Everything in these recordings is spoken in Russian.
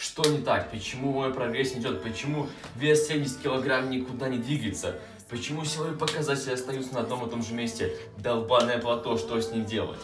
Что не так? Почему мой прогресс не идет? Почему вес 70 килограмм никуда не двигается? Почему силовые показатели остаются на одном и том же месте? Долбаное плато, что с ним делать?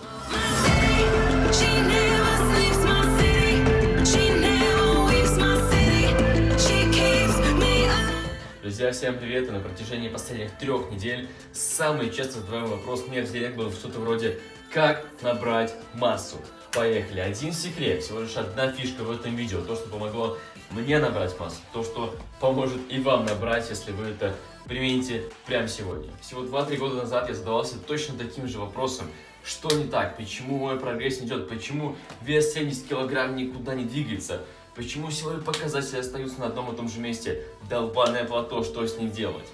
Друзья, всем привет! И на протяжении последних трех недель самый часто задаваемый вопрос мне в директ был что-то вроде «Как набрать массу?» Поехали! Один секрет, всего лишь одна фишка в этом видео, то, что помогло мне набрать массу, то, что поможет и вам набрать, если вы это примените прямо сегодня. Всего 2-3 года назад я задавался точно таким же вопросом, что не так, почему мой прогресс не идет, почему вес 70 килограмм никуда не двигается, почему силовые показатели остаются на одном и том же месте, долбаное плато, что с ним делать?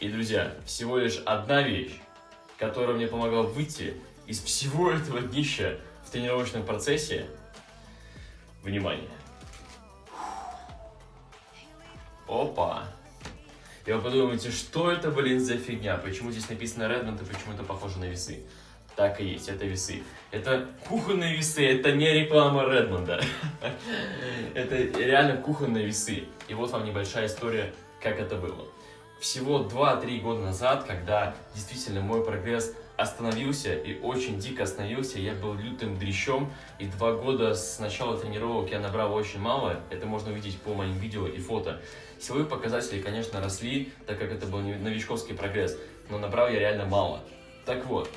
И, друзья, всего лишь одна вещь, которая мне помогла выйти из всего этого днища в тренировочном процессе. Внимание. Опа. И вы подумаете, что это, блин, за фигня? Почему здесь написано Redmond и почему это похоже на весы? Так и есть, это весы. Это кухонные весы, это не реклама Редмонда. Это реально кухонные весы. И вот вам небольшая история, как это было. Всего 2-3 года назад, когда действительно мой прогресс остановился и очень дико остановился, я был лютым дрищом, и два года с начала тренировок я набрал очень мало, это можно увидеть по моим видео и фото. Силовые показатели, конечно, росли, так как это был новичковский прогресс, но набрал я реально мало. Так вот,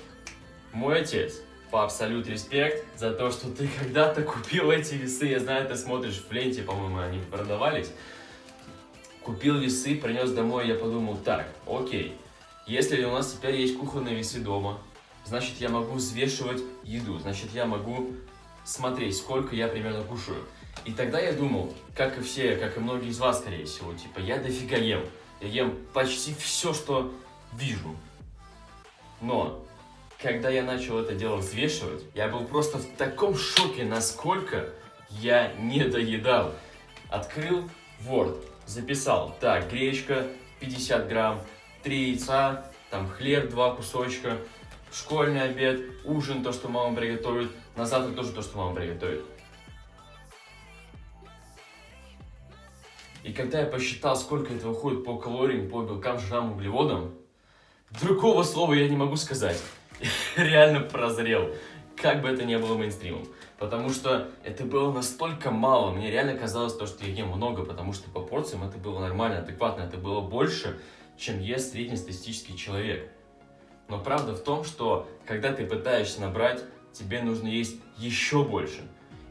мой отец, по абсолют респект за то, что ты когда-то купил эти весы, я знаю, ты смотришь в ленте, по-моему, они продавались, купил весы, принес домой, я подумал, так, окей, если у нас теперь есть кухонные весы дома, значит я могу взвешивать еду, значит я могу смотреть, сколько я примерно кушаю. И тогда я думал, как и все, как и многие из вас, скорее всего, типа, я дофига ем. Я ем почти все, что вижу. Но, когда я начал это дело взвешивать, я был просто в таком шоке, насколько я не доедал. Открыл Word, записал, так, гречка 50 грамм, 3 яйца, там хлеб, 2 кусочка, школьный обед, ужин, то, что мама приготовит, на завтрак тоже то, что мама приготовит. И когда я посчитал, сколько это выходит по калориям, по белкам, жирам, углеводам, другого слова я не могу сказать. Реально прозрел, как бы это ни было мейнстримом. Потому что это было настолько мало, мне реально казалось то, что я ем много, потому что по порциям это было нормально, адекватно, это было больше, чем ест среднестатистический человек. Но правда в том, что когда ты пытаешься набрать, тебе нужно есть еще больше.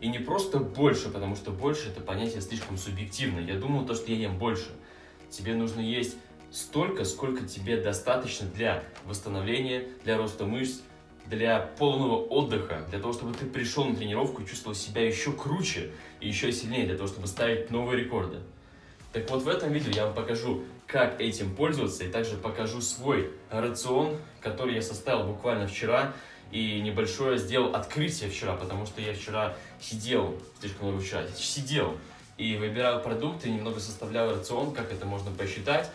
И не просто больше, потому что больше это понятие слишком субъективно. Я думал то, что я ем больше. Тебе нужно есть столько, сколько тебе достаточно для восстановления, для роста мышц, для полного отдыха, для того, чтобы ты пришел на тренировку и чувствовал себя еще круче и еще сильнее, для того, чтобы ставить новые рекорды. Так вот, в этом видео я вам покажу, как этим пользоваться, и также покажу свой рацион, который я составил буквально вчера, и небольшое сделал открытие вчера, потому что я вчера сидел, слишком много вчера, сидел и выбирал продукты, немного составлял рацион, как это можно посчитать.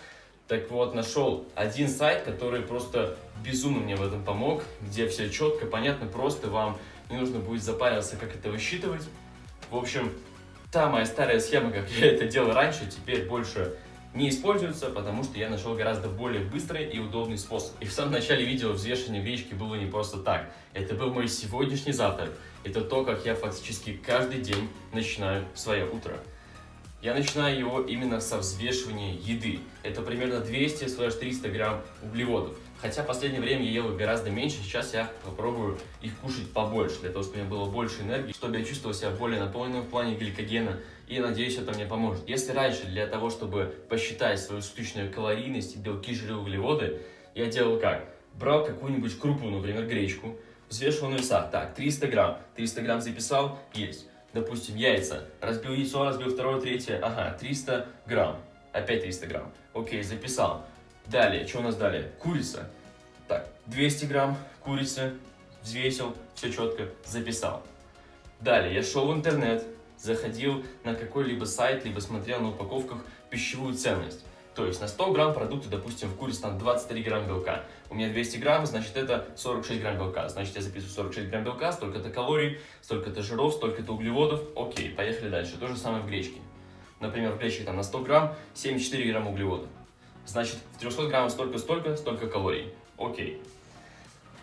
Так вот, нашел один сайт, который просто безумно мне в этом помог, где все четко, понятно, просто вам не нужно будет запариваться, как это высчитывать. В общем, та моя старая схема, как я это делал раньше, теперь больше не используется, потому что я нашел гораздо более быстрый и удобный способ. И в самом начале видео взвешивание гречки было не просто так. Это был мой сегодняшний завтрак. Это то, как я фактически каждый день начинаю свое утро. Я начинаю его именно со взвешивания еды. Это примерно 200-300 грамм углеводов. Хотя в последнее время я ел их гораздо меньше, сейчас я попробую их кушать побольше, для того, чтобы у меня было больше энергии, чтобы я чувствовал себя более наполненным в плане гликогена, и надеюсь, это мне поможет. Если раньше для того, чтобы посчитать свою суточную калорийность, белки, жиры, углеводы, я делал как? Брал какую-нибудь крупу, например, гречку, взвешивал на весах, так, 300 грамм, 300 грамм записал, есть. Допустим, яйца, разбил яйцо, разбил второе, третье, ага, 300 грамм, опять 300 грамм, окей, записал. Далее, что у нас далее? Курица. Так, 200 грамм курицы, взвесил, все четко, записал. Далее, я шел в интернет, заходил на какой-либо сайт, либо смотрел на упаковках пищевую ценность. То есть на 100 грамм продукта, допустим, в курице там 23 грамм белка. У меня 200 грамм, значит это 46 грамм белка. Значит я записываю 46 грамм белка, столько-то калорий, столько-то жиров, столько-то углеводов. Окей, поехали дальше. То же самое в гречке. Например, в гречке там на 100 грамм 74 грамма углеводов. Значит, в 300 граммах столько-столько, столько калорий. Окей.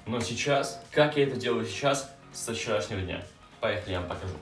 Но сейчас, как я это делаю сейчас, со вчерашнего дня. Поехали, я вам покажу.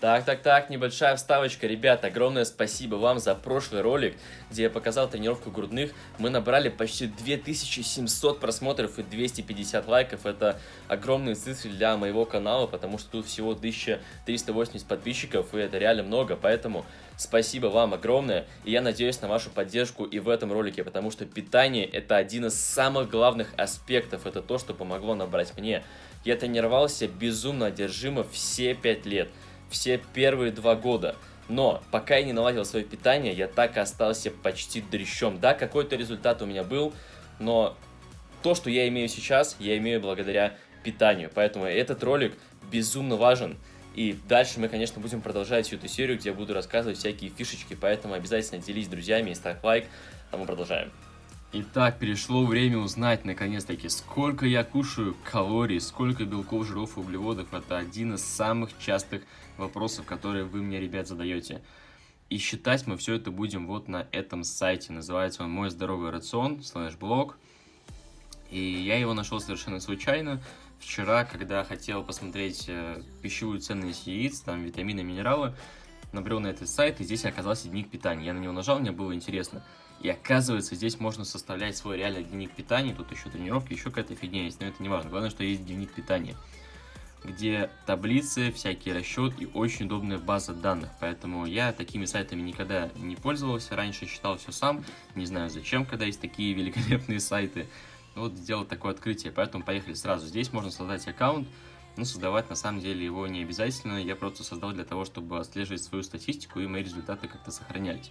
Так, так, так, небольшая вставочка. Ребята, огромное спасибо вам за прошлый ролик, где я показал тренировку грудных. Мы набрали почти 2700 просмотров и 250 лайков. Это огромные цифры для моего канала, потому что тут всего 1380 подписчиков, и это реально много. Поэтому спасибо вам огромное, и я надеюсь на вашу поддержку и в этом ролике, потому что питание это один из самых главных аспектов. Это то, что помогло набрать мне. Я тренировался безумно одержимо все 5 лет все первые два года. Но пока я не наладил свое питание, я так и остался почти дрищом. Да, какой-то результат у меня был, но то, что я имею сейчас, я имею благодаря питанию. Поэтому этот ролик безумно важен. И дальше мы, конечно, будем продолжать всю эту серию, где я буду рассказывать всякие фишечки. Поэтому обязательно делись с друзьями и ставь лайк. А мы продолжаем. Итак, пришло время узнать, наконец-таки, сколько я кушаю калорий, сколько белков, жиров углеводов. Это один из самых частых вопросов, которые вы мне, ребят, задаете. И считать мы все это будем вот на этом сайте. Называется он «Мой здоровый рацион», слэш блог. И я его нашел совершенно случайно. Вчера, когда хотел посмотреть э, пищевую ценность яиц, там витамины, минералы, набрел на этот сайт, и здесь оказался дневник питания. Я на него нажал, мне было интересно. И оказывается, здесь можно составлять свой реальный дневник питания. Тут еще тренировки, еще какая-то фигня есть, но это не важно. Главное, что есть дневник питания, где таблицы, всякие расчеты и очень удобная база данных. Поэтому я такими сайтами никогда не пользовался. Раньше считал все сам. Не знаю зачем, когда есть такие великолепные сайты. Вот сделал такое открытие, поэтому поехали сразу. Здесь можно создать аккаунт, но создавать на самом деле его не обязательно. Я просто создал для того, чтобы отслеживать свою статистику и мои результаты как-то сохранялись.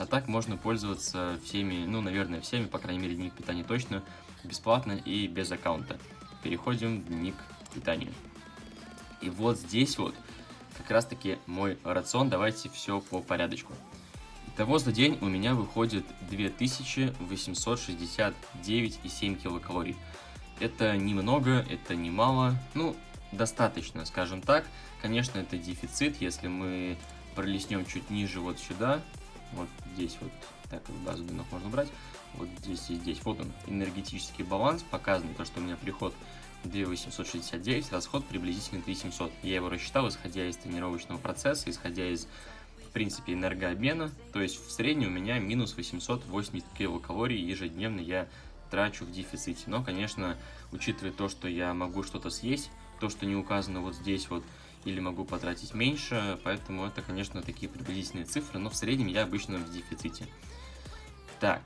А так можно пользоваться всеми, ну, наверное, всеми, по крайней мере, дневник питания точно, бесплатно и без аккаунта. Переходим в дневник питания. И вот здесь вот как раз таки мой рацион. Давайте все по порядочку. Итого за день у меня выходит 2869,7 килокалорий. Это немного, это немало, ну, достаточно, скажем так. Конечно, это дефицит, если мы пролистнем чуть ниже вот сюда, вот здесь вот, так базу данных можно брать, вот здесь и здесь. Вот он, энергетический баланс, показано то, что у меня приход 2869, расход приблизительно 3700. Я его рассчитал, исходя из тренировочного процесса, исходя из, в принципе, энергообмена. То есть в среднем у меня минус 880 килокалорий ежедневно я трачу в дефиците. Но, конечно, учитывая то, что я могу что-то съесть, то, что не указано вот здесь вот, или могу потратить меньше, поэтому это, конечно, такие приблизительные цифры, но в среднем я обычно в дефиците. Так,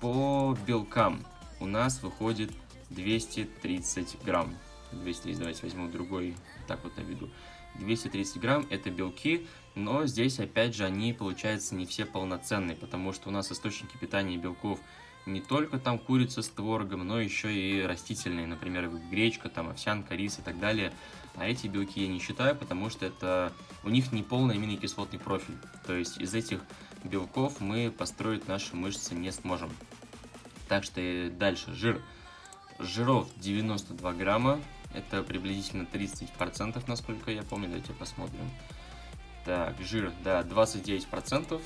по белкам у нас выходит 230 грамм. 230, давайте возьму другой, так вот наведу. 230 грамм это белки, но здесь опять же они получается не все полноценные, потому что у нас источники питания белков не только там курица с творогом, но еще и растительные, например, гречка, там овсянка, рис и так далее. А эти белки я не считаю, потому что это у них не полный аминокислотный профиль. То есть из этих белков мы построить наши мышцы не сможем. Так что и дальше жир. Жиров 92 грамма, это приблизительно 30%, насколько я помню, давайте посмотрим. Так, жир, да, 29%.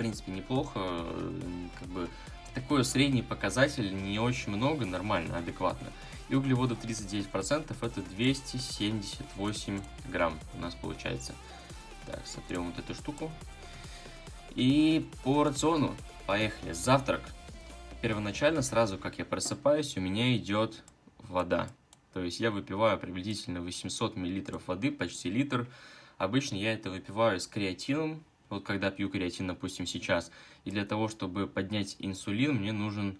Принципе, неплохо, как бы такой средний показатель, не очень много, нормально, адекватно. И углеводов 39%, это 278 грамм у нас получается. Так, сотрем вот эту штуку. И по рациону, поехали, завтрак. Первоначально, сразу как я просыпаюсь, у меня идет вода. То есть я выпиваю приблизительно 800 мл воды, почти литр. Обычно я это выпиваю с креатином, вот когда пью креатин, допустим, сейчас. И для того, чтобы поднять инсулин, мне нужен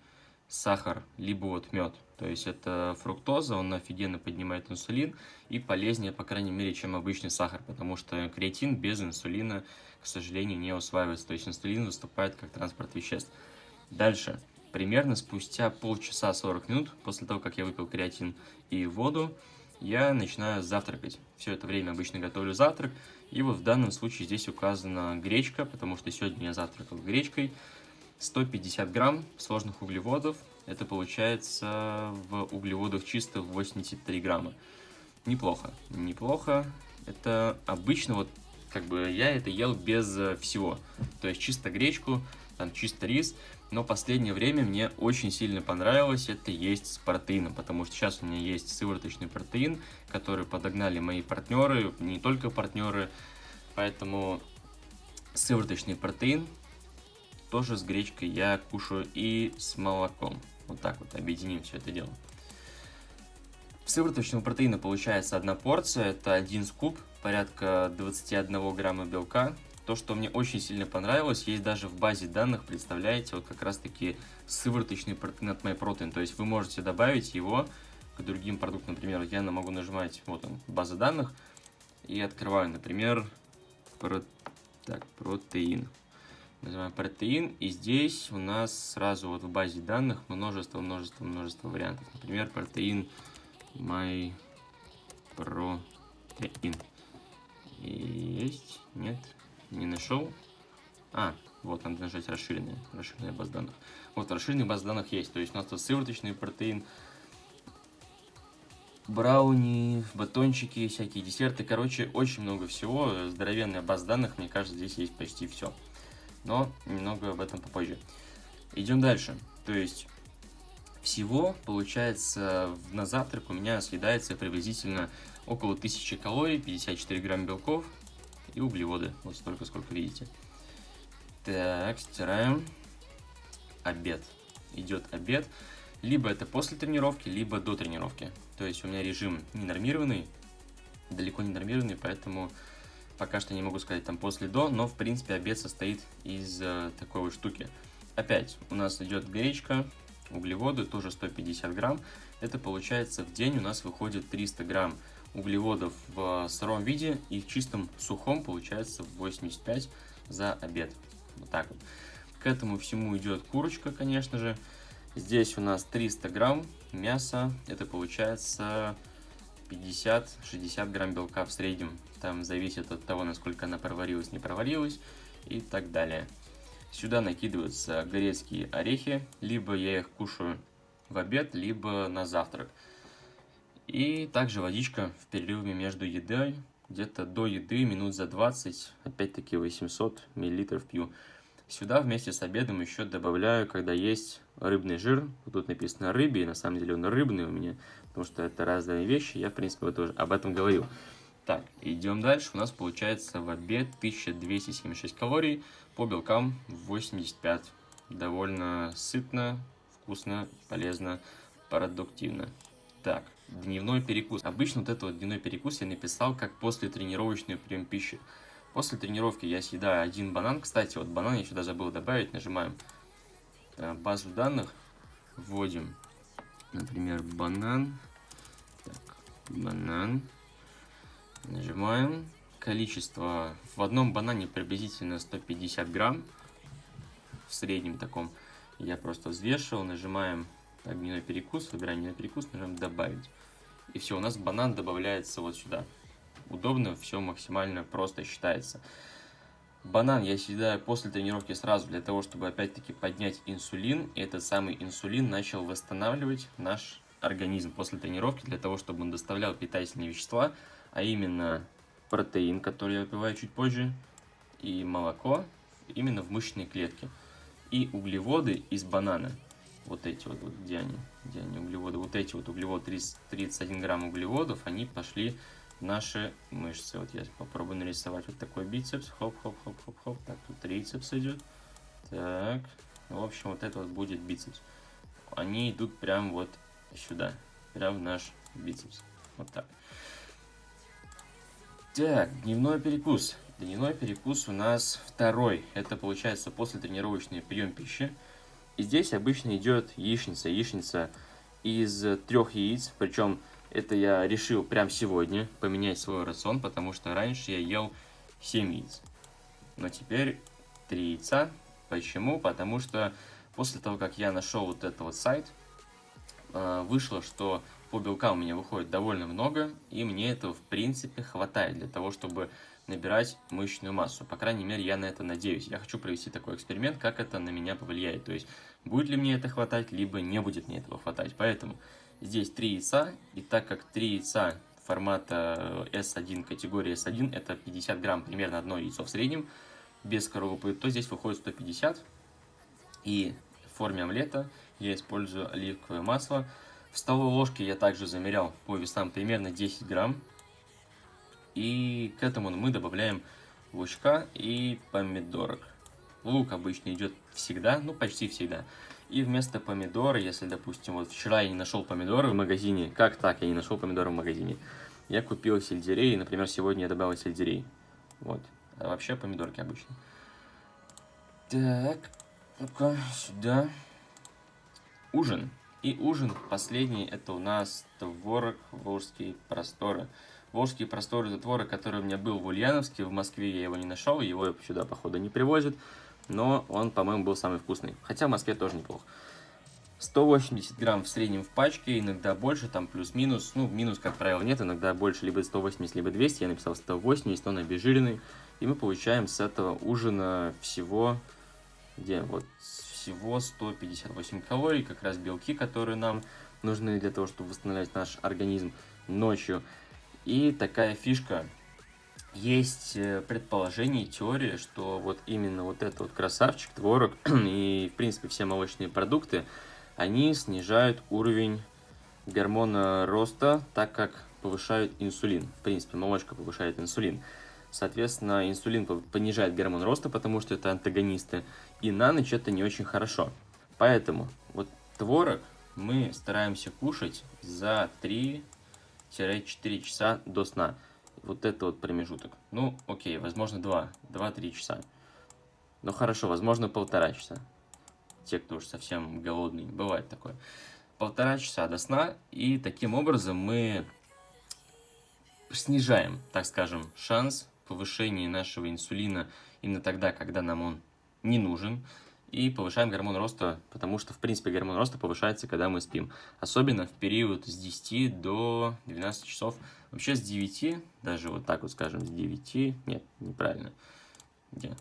сахар, либо вот мед. То есть это фруктоза, он офигенно поднимает инсулин и полезнее, по крайней мере, чем обычный сахар, потому что креатин без инсулина, к сожалению, не усваивается. То есть инсулин выступает как транспорт веществ. Дальше. Примерно спустя полчаса 40 минут после того, как я выпил креатин и воду, я начинаю завтракать. Все это время обычно готовлю завтрак, И вот в данном случае здесь указана гречка, потому что сегодня я завтракал гречкой. 150 грамм сложных углеводов. Это получается в углеводах чисто 83 грамма. Неплохо. Неплохо. Это обычно вот как бы я это ел без э, всего. То есть чисто гречку, там чисто рис. Но последнее время мне очень сильно понравилось это есть с протеином, потому что сейчас у меня есть сывороточный протеин, который подогнали мои партнеры, не только партнеры, поэтому сывороточный протеин тоже с гречкой я кушаю и с молоком. Вот так вот объединим все это дело. Сывороточного протеина получается одна порция, это один скуп, порядка 21 грамма белка, то, что мне очень сильно понравилось, есть даже в базе данных, представляете, вот как раз таки сывороточный протеин от MyProtein. То есть вы можете добавить его к другим продуктам. Например, я могу нажимать, вот он, база данных, и открываю, например, про... так, протеин. Называем протеин, и здесь у нас сразу вот в базе данных множество, множество, множество вариантов. Например, протеин MyProtein. Есть? Нет? Не нашел. А, вот, надо нажать расширенные, расширенная база данных. Вот, расширенная база данных есть. То есть у нас тут сывороточный протеин, брауни, батончики, всякие десерты. Короче, очень много всего. Здоровенная база данных, мне кажется, здесь есть почти все. Но немного об этом попозже. Идем дальше. То есть всего, получается, на завтрак у меня съедается приблизительно около 1000 калорий, 54 грамм белков, и углеводы. Вот столько, сколько видите. Так, стираем. Обед. Идет обед. Либо это после тренировки, либо до тренировки. То есть у меня режим ненормированный, далеко не нормированный, поэтому пока что не могу сказать там после-до, но в принципе обед состоит из э, такой вот штуки. Опять у нас идет гречка, углеводы, тоже 150 грамм. Это получается в день у нас выходит 300 грамм углеводов в сыром виде и в чистом сухом получается 85 за обед. Вот так вот. К этому всему идет курочка, конечно же. Здесь у нас 300 грамм мяса. Это получается 50-60 грамм белка в среднем. Там зависит от того, насколько она проварилась, не проварилась и так далее. Сюда накидываются грецкие орехи. Либо я их кушаю в обед, либо на завтрак. И также водичка в перерыве между едой, где-то до еды минут за 20, опять-таки 800 мл пью. Сюда вместе с обедом еще добавляю, когда есть рыбный жир. Вот тут написано рыбий, на самом деле он рыбный у меня, потому что это разные вещи, я в принципе тоже об этом говорил. Так, идем дальше. У нас получается в обед 1276 калорий, по белкам 85. Довольно сытно, вкусно, полезно, продуктивно. Так, дневной перекус. Обычно вот этот вот дневной перекус я написал как после тренировочный прием пищи. После тренировки я съедаю один банан. Кстати, вот банан я сюда забыл добавить. Нажимаем э, базу данных. Вводим, например, банан. Так, банан. Нажимаем. Количество в одном банане приблизительно 150 грамм. В среднем таком. Я просто взвешивал. Нажимаем дневной перекус. Выбираем дневной перекус. Нажимаем добавить. И все, у нас банан добавляется вот сюда. Удобно, все максимально просто считается. Банан я съедаю после тренировки сразу для того, чтобы опять-таки поднять инсулин. И этот самый инсулин начал восстанавливать наш организм после тренировки для того, чтобы он доставлял питательные вещества, а именно протеин, который я выпиваю чуть позже, и молоко именно в мышечные клетки. И углеводы из банана вот эти вот, вот где они, где они углеводы, вот эти вот углеводы, 30, 31 грамм углеводов, они пошли в наши мышцы. Вот я попробую нарисовать вот такой бицепс, хоп-хоп-хоп-хоп-хоп, так, тут трицепс идет, так, в общем, вот это вот будет бицепс. Они идут прям вот сюда, прям в наш бицепс, вот так. Так, дневной перекус. Дневной перекус у нас второй. Это получается после тренировочный прием пищи. И здесь обычно идет яичница. Яичница из трех яиц, причем это я решил прямо сегодня поменять свой рацион, потому что раньше я ел 7 яиц. Но теперь 3 яйца. Почему? Потому что после того, как я нашел вот этот вот сайт, э, вышло, что по белкам у меня выходит довольно много, и мне этого в принципе хватает для того, чтобы набирать мышечную массу. По крайней мере, я на это надеюсь. Я хочу провести такой эксперимент, как это на меня повлияет. То есть, будет ли мне это хватать, либо не будет мне этого хватать. Поэтому здесь 3 яйца. И так как 3 яйца формата S1, категории S1, это 50 грамм, примерно одно яйцо в среднем, без коровы, то здесь выходит 150. И в форме омлета я использую оливковое масло. В столовой ложке я также замерял по весам примерно 10 грамм. И к этому мы добавляем лучка и помидорок. Лук обычно идет всегда, ну почти всегда. И вместо помидора, если, допустим, вот вчера я не нашел помидоры в магазине, как так я не нашел помидоры в магазине? Я купил сельдерей, например, сегодня я добавил сельдерей. Вот. А вообще помидорки обычно. Так, ну-ка, сюда. Ужин. И ужин последний, это у нас творог Волжские просторы. Волжские просторы творог, который у меня был в Ульяновске, в Москве я его не нашел, его сюда, походу, не привозят. Но он, по-моему, был самый вкусный. Хотя в Москве тоже неплохо. 180 грамм в среднем в пачке, иногда больше, там плюс-минус. Ну, минус, как правило, нет, иногда больше, либо 180, либо 200. Я написал 180, он обезжиренный. И мы получаем с этого ужина всего, где вот, всего 158 калорий, как раз белки, которые нам нужны для того, чтобы восстанавливать наш организм ночью. И такая фишка, есть э, предположение, теория, что вот именно вот этот вот красавчик, творог и, в принципе, все молочные продукты, они снижают уровень гормона роста, так как повышают инсулин. В принципе, молочка повышает инсулин. Соответственно, инсулин понижает гормон роста, потому что это антагонисты. И на ночь это не очень хорошо. Поэтому вот творог мы стараемся кушать за 3-4 часа до сна вот это вот промежуток. Ну, окей, возможно, 2, 2-3 часа. Ну, хорошо, возможно, полтора часа. Те, кто уж совсем голодный, бывает такое. Полтора часа до сна, и таким образом мы снижаем, так скажем, шанс повышения нашего инсулина именно тогда, когда нам он не нужен, и повышаем гормон роста, потому что, в принципе, гормон роста повышается, когда мы спим. Особенно в период с 10 до 12 часов. Вообще с 9, даже вот так вот скажем, с 9, нет, неправильно. Где?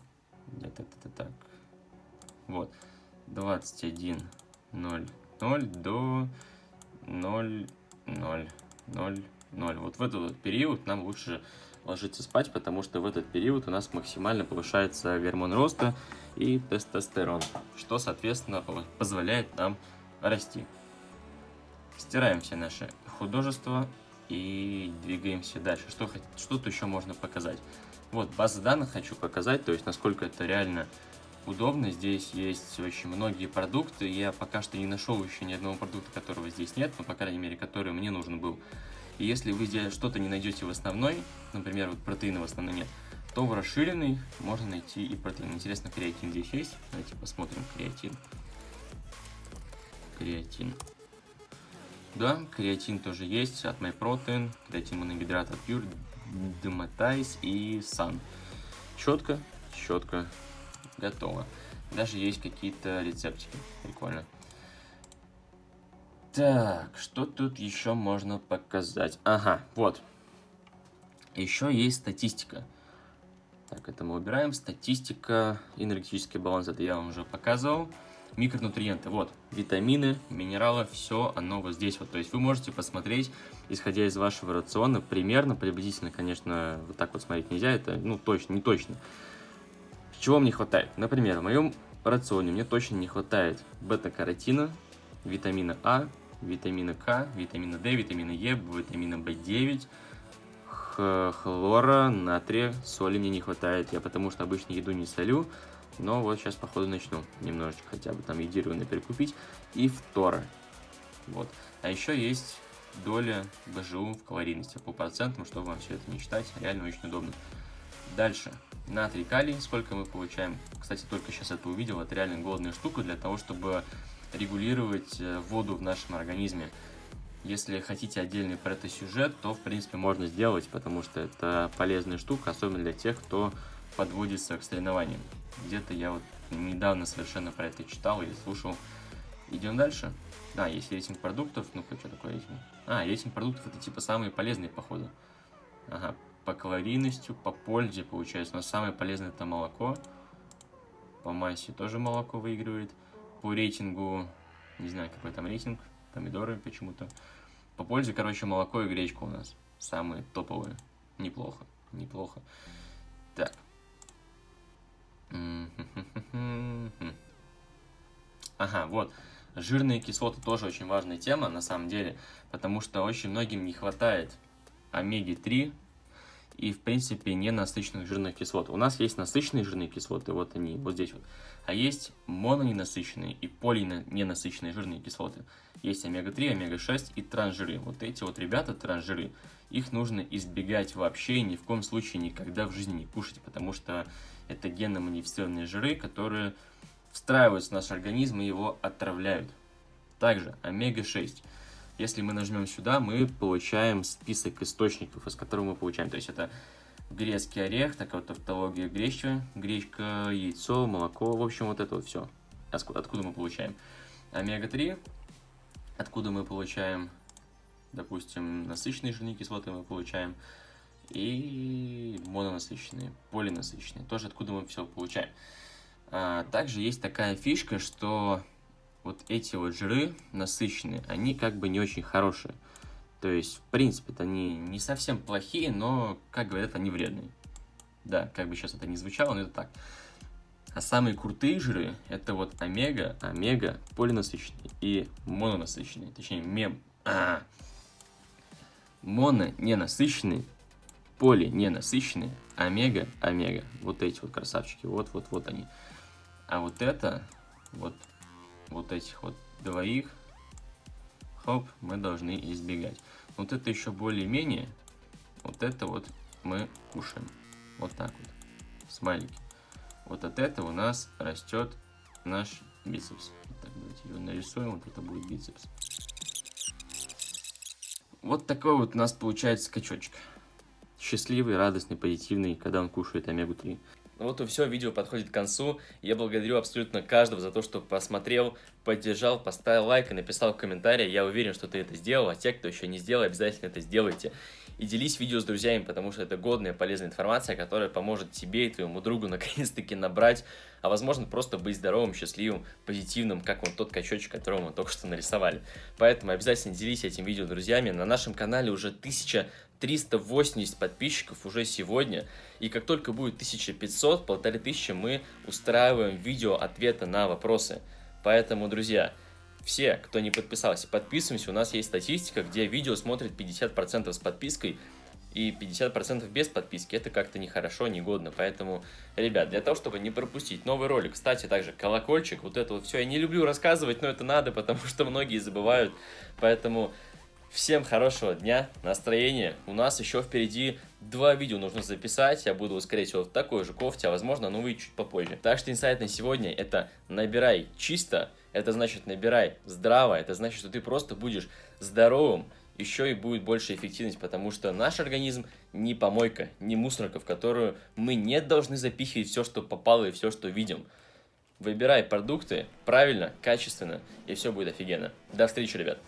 Нет, это, так. Вот. 21.00 до 0, 0, 0, 0. Вот в этот период нам лучше ложиться спать, потому что в этот период у нас максимально повышается гормон роста и тестостерон, что, соответственно, позволяет нам расти. Стираем все наши художества и двигаемся дальше. Что, что тут еще можно показать? Вот, база данных хочу показать, то есть насколько это реально удобно. Здесь есть очень многие продукты. Я пока что не нашел еще ни одного продукта, которого здесь нет, но, по крайней мере, который мне нужен был. И если вы здесь что-то не найдете в основной, например, вот протеина в основной нет, то в расширенный можно найти и протеин. Интересно, креатин здесь есть? Давайте посмотрим креатин. Креатин. Да, креатин тоже есть от MyProtein, креатин моногидрат от Pure, Dematize и Sun. Четко, четко, готово. Даже есть какие-то рецептики. Прикольно. Так, что тут еще можно показать? Ага, вот. Еще есть статистика. Так, это мы убираем. Статистика, энергетический баланс, это я вам уже показывал. Микронутриенты, вот, витамины, минералы, все оно вот здесь вот. То есть вы можете посмотреть, исходя из вашего рациона, примерно, приблизительно, конечно, вот так вот смотреть нельзя, это, ну, точно, не точно. Чего мне хватает? Например, в моем рационе мне точно не хватает бета-каротина, витамина А, витамина К, витамина D, витамина Е, витамина В9, хлора, натрия, соли мне не хватает. Я потому что обычно еду не солю, но вот сейчас походу начну немножечко хотя бы там едированно перекупить. И фтора. Вот. А еще есть доля БЖУ в калорийности по процентам, чтобы вам все это не считать. Реально очень удобно. Дальше. Натрий, калий. Сколько мы получаем? Кстати, только сейчас это увидел. Это реально годная штука для того, чтобы регулировать э, воду в нашем организме. Если хотите отдельный про это сюжет, то, в принципе, можно сделать, потому что это полезная штука, особенно для тех, кто подводится к соревнованиям. Где-то я вот недавно совершенно про это читал или слушал. Идем дальше. Да, есть рейтинг продуктов. Ну-ка, что такое рейтинг? А, рейтинг продуктов это типа самые полезные, походу. Ага, по калорийности, по пользе получается. Но самое полезное это молоко. По массе тоже молоко выигрывает. По рейтингу, не знаю какой там рейтинг, помидоры почему-то. По пользе, короче, молоко и гречка у нас самые топовые. Неплохо, неплохо. Так. Ага, вот. Жирные кислоты тоже очень важная тема, на самом деле, потому что очень многим не хватает омеги-3 и, в принципе, ненасыщенных жирных кислот. У нас есть насыщенные жирные кислоты, вот они, вот здесь вот. А есть мононенасыщенные и полиненасыщенные жирные кислоты. Есть омега-3, омега-6 и трансжиры. Вот эти вот ребята, трансжиры, их нужно избегать вообще ни в коем случае никогда в жизни не кушать, потому что это генно-модифицированные жиры, которые встраиваются в наш организм и его отравляют. Также омега-6. Если мы нажмем сюда, мы получаем список источников, из которых мы получаем. То есть это грецкий орех, такая вот тавтология гречка, гречка, яйцо, молоко, в общем, вот это вот все. Откуда мы получаем? Омега-3, откуда мы получаем, допустим, насыщенные жирные кислоты мы получаем, и мононасыщенные, полинасыщенные, тоже откуда мы все получаем. А, также есть такая фишка, что вот эти вот жиры насыщенные, они как бы не очень хорошие. То есть, в принципе, они не совсем плохие, но, как говорят, они вредные. Да, как бы сейчас это не звучало, но это так. А самые крутые жиры это вот омега, омега, полинасыщенные и мононасыщенные. Точнее, мем. А, моно ненасыщенные, поли ненасыщенные, омега, омега. Вот эти вот красавчики. Вот, вот, вот они. А вот это, вот, вот этих вот двоих, хоп, мы должны избегать. Вот это еще более-менее, вот это вот мы кушаем. Вот так вот, смайлики. Вот от этого у нас растет наш бицепс. Так, давайте его нарисуем, вот это будет бицепс. Вот такой вот у нас получается скачочек. Счастливый, радостный, позитивный, когда он кушает омегу-3. Ну вот и все, видео подходит к концу. Я благодарю абсолютно каждого за то, что посмотрел, поддержал, поставил лайк и написал в комментарии. Я уверен, что ты это сделал, а те, кто еще не сделал, обязательно это сделайте. И делись видео с друзьями, потому что это годная, полезная информация, которая поможет тебе и твоему другу наконец-таки набрать, а возможно просто быть здоровым, счастливым, позитивным, как вот тот качочек, которого мы только что нарисовали. Поэтому обязательно делись этим видео с друзьями. На нашем канале уже 1380 подписчиков уже сегодня. И как только будет 1500, полторы тысячи, мы устраиваем видео ответа на вопросы. Поэтому, друзья, все, кто не подписался, подписываемся. У нас есть статистика, где видео смотрит 50% с подпиской и 50% без подписки. Это как-то нехорошо, негодно. Поэтому, ребят, для того, чтобы не пропустить новый ролик, кстати, также колокольчик, вот это вот все. Я не люблю рассказывать, но это надо, потому что многие забывают. Поэтому всем хорошего дня, настроения. У нас еще впереди два видео нужно записать. Я буду, скорее всего, в такой же кофте, а возможно, новые чуть попозже. Так что инсайт на сегодня это набирай чисто, это значит набирай здраво, это значит, что ты просто будешь здоровым, еще и будет больше эффективность, потому что наш организм не помойка, не мусорка, в которую мы не должны запихивать все, что попало и все, что видим. Выбирай продукты правильно, качественно, и все будет офигенно. До встречи, ребят!